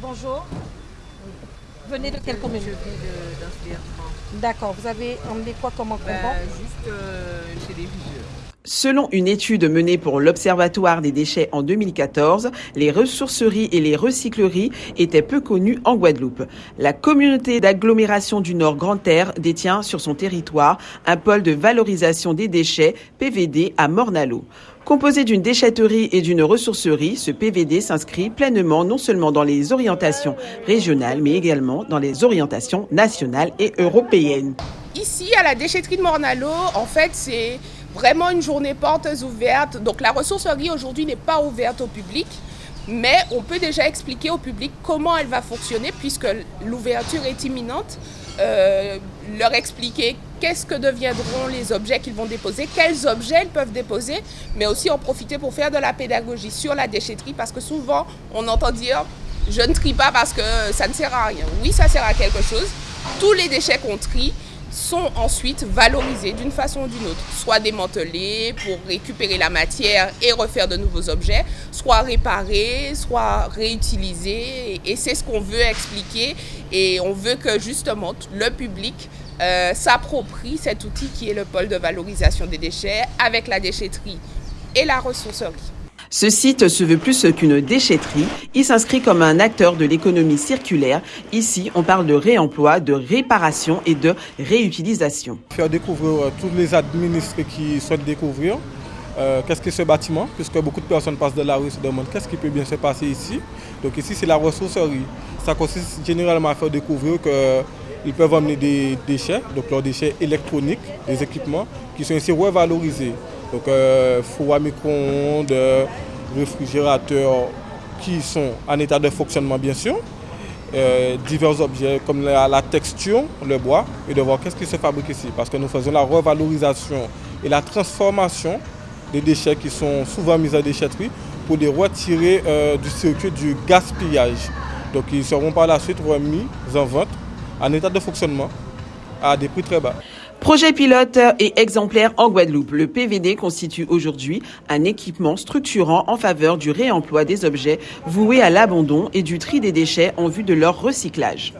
Bonjour. Venez de quelle commune? Je viens. D'accord, vous avez emmené quoi comme encombrant? Ben, juste euh, chez les viseurs. Selon une étude menée pour l'Observatoire des déchets en 2014, les ressourceries et les recycleries étaient peu connues en Guadeloupe. La communauté d'agglomération du Nord Grand Air détient sur son territoire un pôle de valorisation des déchets PVD à Mornalo. Composé d'une déchetterie et d'une ressourcerie, ce PVD s'inscrit pleinement non seulement dans les orientations régionales, mais également dans les orientations nationales et européennes. Ici, à la déchetterie de Mornalo, en fait, c'est vraiment une journée portes ouvertes. Donc la ressourcerie aujourd'hui n'est pas ouverte au public, mais on peut déjà expliquer au public comment elle va fonctionner puisque l'ouverture est imminente. Euh, leur expliquer qu'est-ce que deviendront les objets qu'ils vont déposer, quels objets ils peuvent déposer, mais aussi en profiter pour faire de la pédagogie sur la déchetterie parce que souvent on entend dire je ne trie pas parce que ça ne sert à rien. Oui, ça sert à quelque chose. Tous les déchets qu'on trie sont ensuite valorisés d'une façon ou d'une autre, soit démantelés pour récupérer la matière et refaire de nouveaux objets, soit réparés, soit réutilisés. Et c'est ce qu'on veut expliquer et on veut que justement le public euh, s'approprie cet outil qui est le pôle de valorisation des déchets avec la déchetterie et la ressourcerie. Ce site se veut plus qu'une déchetterie. Il s'inscrit comme un acteur de l'économie circulaire. Ici, on parle de réemploi, de réparation et de réutilisation. Faire découvrir euh, tous les administrés qui souhaitent découvrir euh, qu'est-ce que ce bâtiment, puisque beaucoup de personnes passent de la rue et se demandent qu'est-ce qui peut bien se passer ici? Donc ici, c'est la ressourcerie. Ça consiste généralement à faire découvrir qu'ils peuvent emmener des déchets, donc leurs déchets électroniques, des équipements, qui sont ici revalorisés. Donc euh, four à micro-ondes, euh, réfrigérateurs qui sont en état de fonctionnement bien sûr, euh, divers objets comme la, texture, le bois, et de voir qu'est-ce qui se fabrique ici. Parce que nous faisons la revalorisation et la transformation des déchets qui sont souvent mis à déchetterie pour les retirer du circuit du gaspillage. Donc ils seront par la suite remis en vente en état de fonctionnement à des prix très bas. Projet pilote et exemplaire en Guadeloupe, le PVD constitue aujourd'hui un équipement structurant en faveur du réemploi des objets voués à l'abandon et du tri des déchets en vue de leur recyclage.